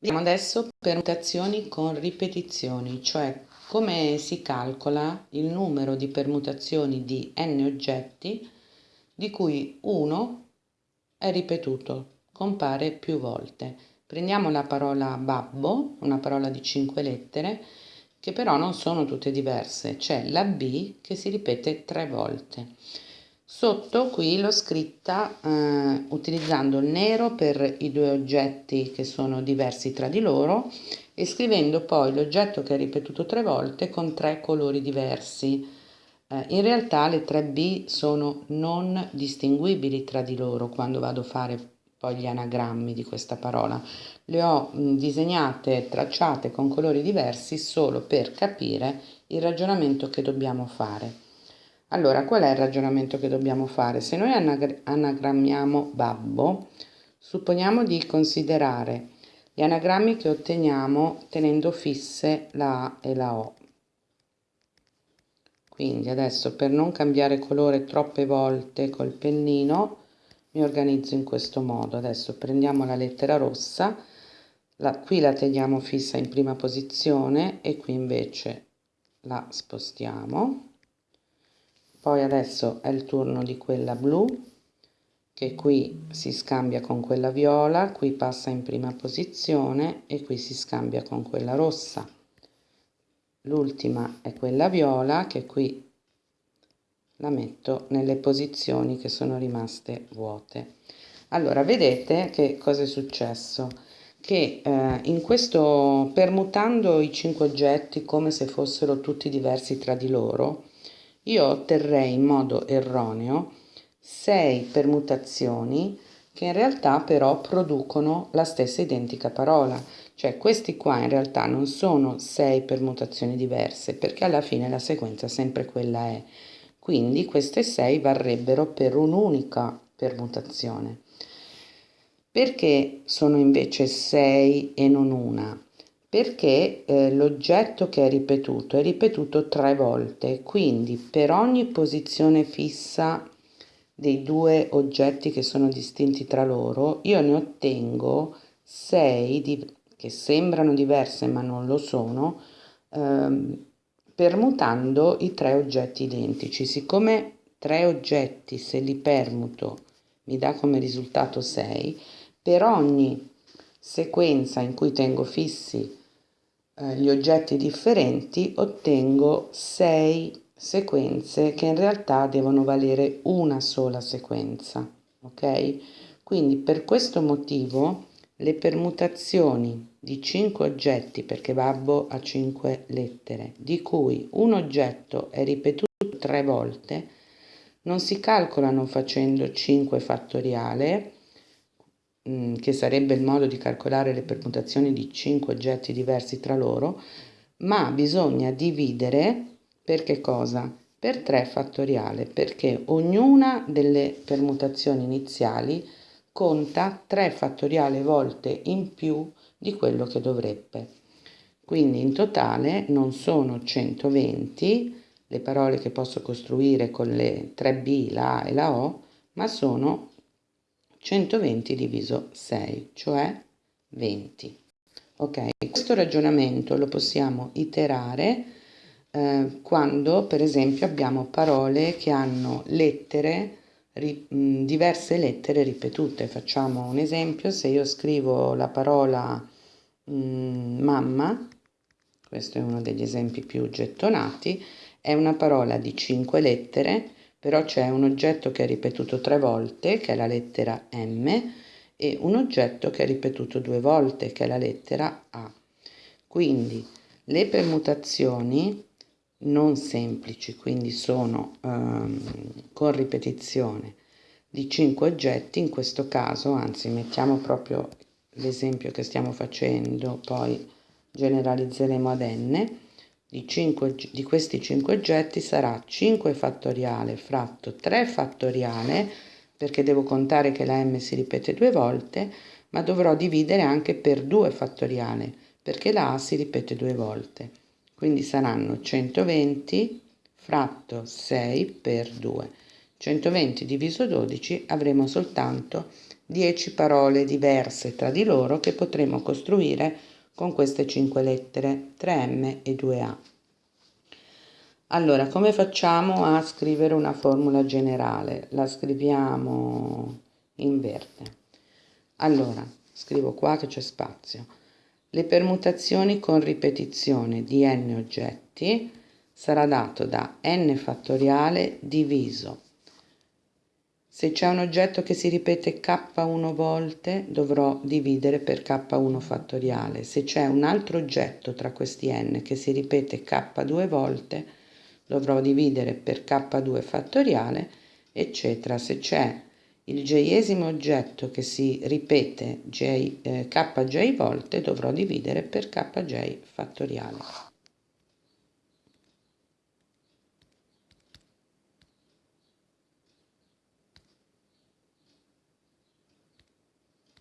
Vediamo adesso permutazioni con ripetizioni, cioè come si calcola il numero di permutazioni di n oggetti di cui uno è ripetuto, compare più volte. Prendiamo la parola babbo, una parola di cinque lettere, che però non sono tutte diverse. C'è la B che si ripete tre volte. Sotto qui l'ho scritta eh, utilizzando il nero per i due oggetti che sono diversi tra di loro e scrivendo poi l'oggetto che è ripetuto tre volte con tre colori diversi. Eh, in realtà le 3B sono non distinguibili tra di loro quando vado a fare poi gli anagrammi di questa parola. Le ho mh, disegnate, tracciate con colori diversi solo per capire il ragionamento che dobbiamo fare. Allora, qual è il ragionamento che dobbiamo fare? Se noi anagrammiamo babbo, supponiamo di considerare gli anagrammi che otteniamo tenendo fisse la A e la O. Quindi adesso per non cambiare colore troppe volte col pennino mi organizzo in questo modo. Adesso prendiamo la lettera rossa, la, qui la teniamo fissa in prima posizione e qui invece la spostiamo poi adesso è il turno di quella blu che qui si scambia con quella viola, qui passa in prima posizione e qui si scambia con quella rossa. L'ultima è quella viola che qui la metto nelle posizioni che sono rimaste vuote. Allora, vedete che cosa è successo? Che eh, in questo, permutando i cinque oggetti come se fossero tutti diversi tra di loro, io otterrei in modo erroneo 6 permutazioni che in realtà però producono la stessa identica parola, cioè questi qua in realtà non sono 6 permutazioni diverse perché alla fine la sequenza sempre quella è, quindi queste 6 varrebbero per un'unica permutazione. Perché sono invece 6 e non una? Perché eh, l'oggetto che è ripetuto è ripetuto tre volte, quindi per ogni posizione fissa dei due oggetti che sono distinti tra loro, io ne ottengo sei di, che sembrano diverse ma non lo sono, ehm, permutando i tre oggetti identici. Siccome tre oggetti, se li permuto, mi dà come risultato 6, per ogni sequenza in cui tengo fissi eh, gli oggetti differenti ottengo 6 sequenze che in realtà devono valere una sola sequenza ok? Quindi per questo motivo le permutazioni di 5 oggetti perché babbo ha 5 lettere di cui un oggetto è ripetuto tre volte non si calcolano facendo 5 fattoriale Mm, che sarebbe il modo di calcolare le permutazioni di 5 oggetti diversi tra loro, ma bisogna dividere per che cosa? Per 3 fattoriale, perché ognuna delle permutazioni iniziali conta 3 fattoriale volte in più di quello che dovrebbe. Quindi in totale non sono 120 le parole che posso costruire con le 3B, la A e la O, ma sono 120 diviso 6, cioè 20. Ok, questo ragionamento lo possiamo iterare eh, quando per esempio abbiamo parole che hanno lettere, ri, mh, diverse lettere ripetute. Facciamo un esempio, se io scrivo la parola mh, mamma, questo è uno degli esempi più gettonati, è una parola di 5 lettere però c'è un oggetto che è ripetuto tre volte, che è la lettera M, e un oggetto che è ripetuto due volte, che è la lettera A. Quindi le permutazioni non semplici, quindi sono um, con ripetizione di 5 oggetti, in questo caso, anzi mettiamo proprio l'esempio che stiamo facendo, poi generalizzeremo ad n, di, 5, di questi 5 oggetti sarà 5 fattoriale fratto 3 fattoriale perché devo contare che la m si ripete due volte ma dovrò dividere anche per 2 fattoriale perché la a si ripete due volte. Quindi saranno 120 fratto 6 per 2 120 diviso 12 avremo soltanto 10 parole diverse tra di loro che potremo costruire con queste 5 lettere 3M e 2A. Allora, come facciamo a scrivere una formula generale? La scriviamo in verde. Allora, scrivo qua che c'è spazio. Le permutazioni con ripetizione di n oggetti sarà dato da n fattoriale diviso se c'è un oggetto che si ripete k1 volte dovrò dividere per k1 fattoriale. Se c'è un altro oggetto tra questi n che si ripete k2 volte dovrò dividere per k2 fattoriale, eccetera. Se c'è il j-esimo oggetto che si ripete j, eh, kj volte dovrò dividere per kj fattoriale.